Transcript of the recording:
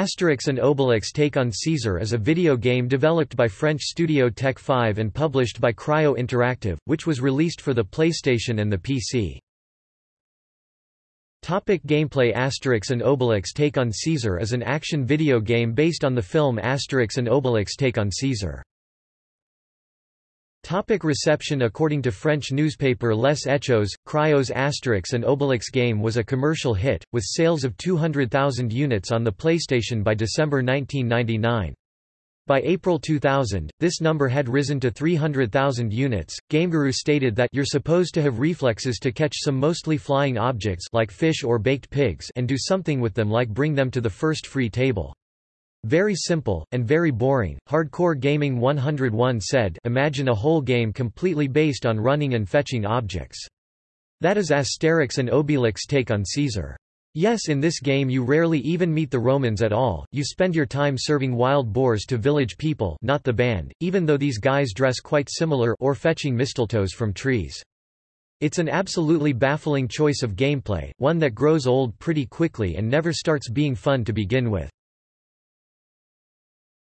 Asterix and Obelix Take on Caesar is a video game developed by French studio Tek 5 and published by Cryo Interactive, which was released for the PlayStation and the PC. Topic gameplay Asterix and Obelix Take on Caesar is an action video game based on the film Asterix and Obelix Take on Caesar. Topic reception According to French newspaper Les Echos, Cryo's Asterix and Obelix game was a commercial hit, with sales of 200,000 units on the PlayStation by December 1999. By April 2000, this number had risen to 300,000 units. GameGuru stated that you're supposed to have reflexes to catch some mostly flying objects like fish or baked pigs and do something with them like bring them to the first free table. Very simple, and very boring. Hardcore Gaming 101 said Imagine a whole game completely based on running and fetching objects. That is Asterix and Obelix take on Caesar. Yes in this game you rarely even meet the Romans at all, you spend your time serving wild boars to village people not the band, even though these guys dress quite similar or fetching mistletoes from trees. It's an absolutely baffling choice of gameplay, one that grows old pretty quickly and never starts being fun to begin with.